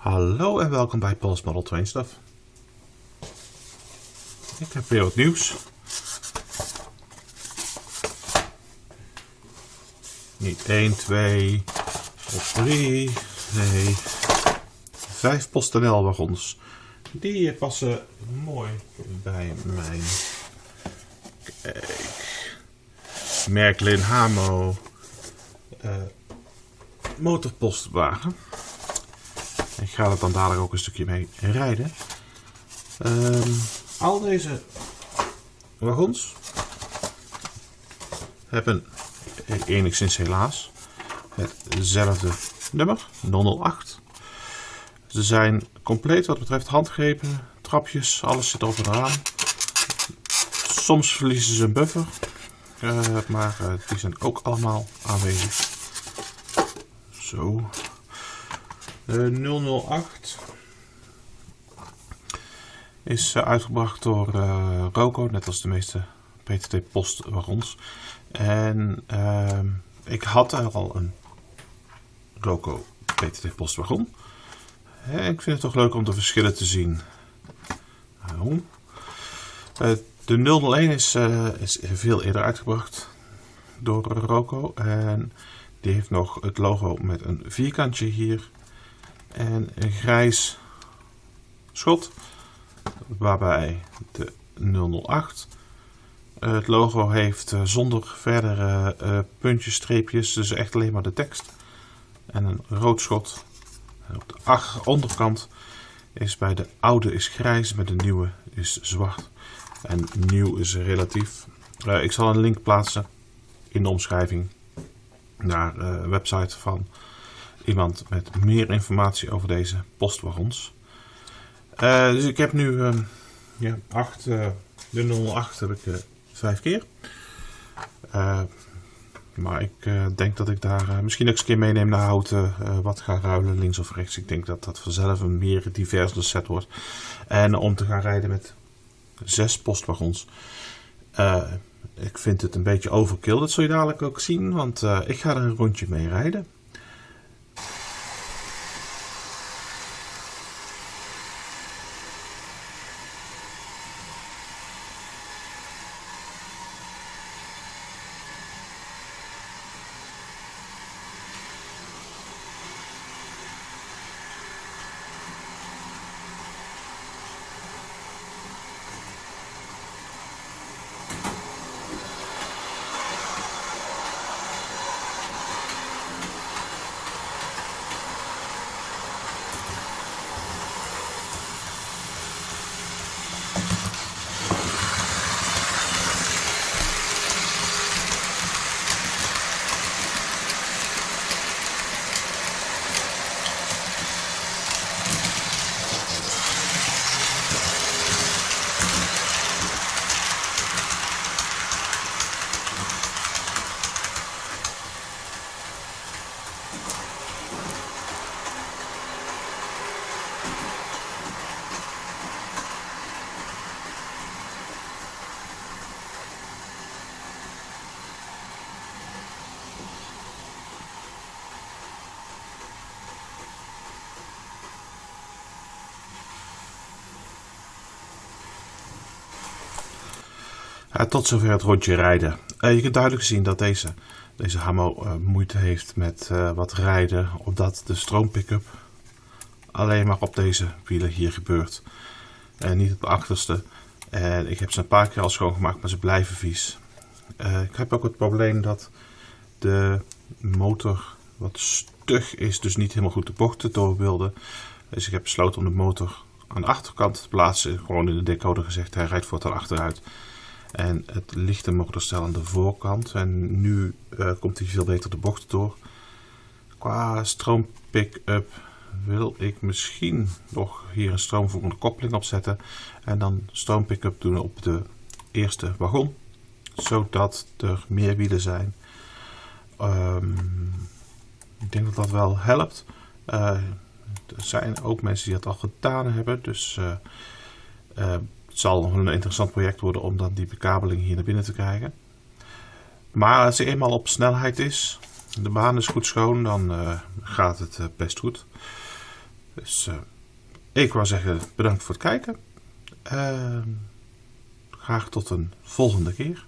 Hallo en welkom bij Paul's Model Train Stuff. Ik heb weer wat nieuws. Niet 1, 2 of 3, nee, 5 PostNL wagons. Die passen mooi bij mijn kijk, Merklin Hamo uh, motorpostwagen. Ik ga er dan dadelijk ook een stukje mee rijden. Um, al deze wagons hebben enigszins helaas hetzelfde nummer, 008. Ze zijn compleet wat betreft handgrepen, trapjes, alles zit over eraan. Soms verliezen ze een buffer, uh, maar uh, die zijn ook allemaal aanwezig. Zo, 008 is eh, uitgebracht door uh, Roco, net als de meeste PTT Post wagons. En uh, ik had al een Roco PTT Post wagon. En ik vind het toch leuk om de verschillen te zien. De 001 is, is veel eerder uitgebracht door Roco. En die heeft nog het logo met een vierkantje hier en een grijs schot waarbij de 008 het logo heeft eh, zonder verdere uh, puntjes, streepjes, dus echt alleen maar de tekst. En een rood schot. En op de onderkant is bij de oude is grijs, met de nieuwe is zwart. En nieuw is relatief. Ik zal een link plaatsen in de omschrijving naar de website van iemand met meer informatie over deze postwagons. Uh, dus ik heb nu uh, ja, 8, uh, de 08 heb ik uh, vijf keer. maar ik denk dat ik daar misschien ook eens een keer meeneem naar houten, wat ga ruilen links of rechts. Ik denk dat dat vanzelf een meer diverse set wordt. En om te gaan rijden met zes postwagons. ik vind het een beetje overkill, dat zul je dadelijk ook zien, want ik ga er een rondje mee rijden. Tot zover het rondje rijden. Uh, je kunt duidelijk zien dat deze, deze Hamo uh, moeite heeft met wat rijden, omdat de stroompickup alleen maar op deze wielen hier gebeurt. En niet op de achterste. En ik heb ze een paar keer al schoongemaakt, maar ze blijven vies. ik heb ook het probleem dat de motor wat stug is, dus niet helemaal goed de bochten door wilde. Dus ik heb besloten om de motor aan de achterkant te plaatsen. Gewoon in de decoder gezegd, hij rijdt voortaan achteruit. En het lichte motorstel aan de voorkant. En nu uh, komt hij veel beter de bocht door. Qua stroom pick-up wil ik misschien nog hier een stroomvoerende koppeling opzetten. En dan stroom pick-up doen op de eerste wagon. Zodat er meer wielen zijn. Um, ik denk dat dat wel helpt. Uh, er zijn ook mensen die dat al gedaan hebben. Dus uh, zal een interessant project worden om dan die bekabeling hier naar binnen te krijgen. Maar als hij eenmaal op snelheid is, de baan is goed schoon, dan uh, gaat het uh, best goed. Dus uh, ik wou zeggen bedankt voor het kijken. Uh, graag tot een volgende keer.